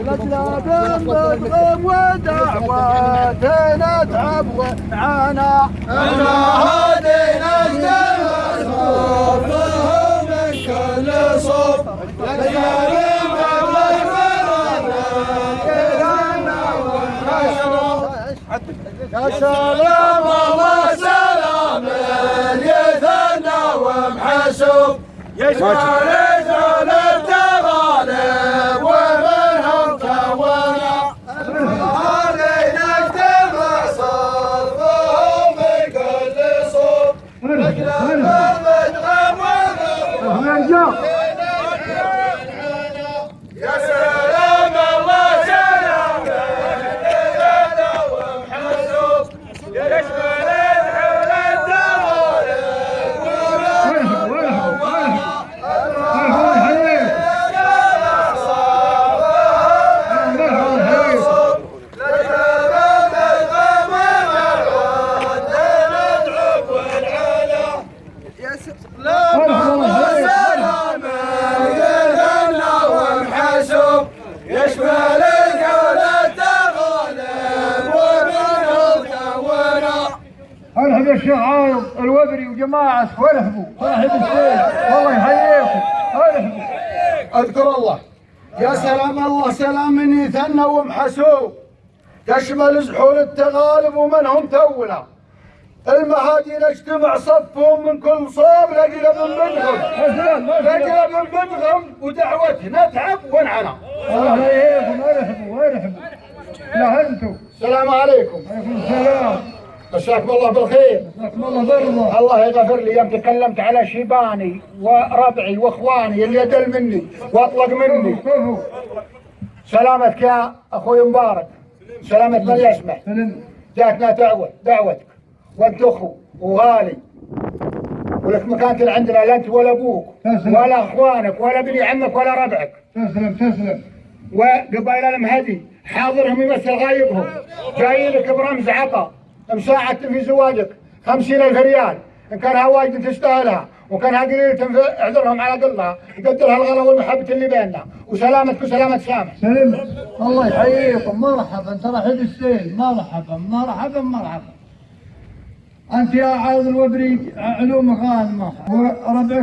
الأجناد نضرب ودعواتنا نتعب وعنا يا سلام الله سلام يثنى ومحسوب يشمل رجال التغالب ومنهم كونا صوب. ارحب يا شيخ عايض الوبري وجماعة وارحبوا صاحب السيف والله يحييكم. ارحبوا أذكر الله. يا سلام الله سلام من يثنى ومحسوب. تشمل زحول التغالب ومنهم تونا. المهادين اجتمع صفهم من كل صوب بدغم سلام ما شاء الله. لقلب بدغم ودعوتنا نتعب ونعنا الله يحييكم ارحبوا ارحبوا لا أنتم السلام عليكم. عليكم السلام. مساكم الله بالخير. جزاكم الله برضه الله يغفر لي. يوم تكلمت على شيباني وربعي واخواني اللي يدل مني واطلق مني. سلامتك يا أخوي مبارك. سلامة من يسمع. جاتنا دعوة دعوتك. وانت أخو وغالي. ولك مكانة عندنا لا أنت ولا أبوك. ولا أخوانك ولا بني عمك ولا ربعك. تسلم تسلم وقبائل المهدي حاضرهم يمثل غايبهم. جاي لك برمز عطا. مساعدة في زواجك. خمسين ألف ريال. إن كانها واجد تستاهلها. وإن كانها قليلة تنف- اعذرهم على قلها يقدرها الغلا والمحبة اللي بيننا. وسلامتك وسلامة سامح. سلم. الله يحييكم. مرحبا. ترى حد السيل. مرحبا. مرحبا. مرحبا. أنت يا عاوض الوبري علوم غانمة. وربعك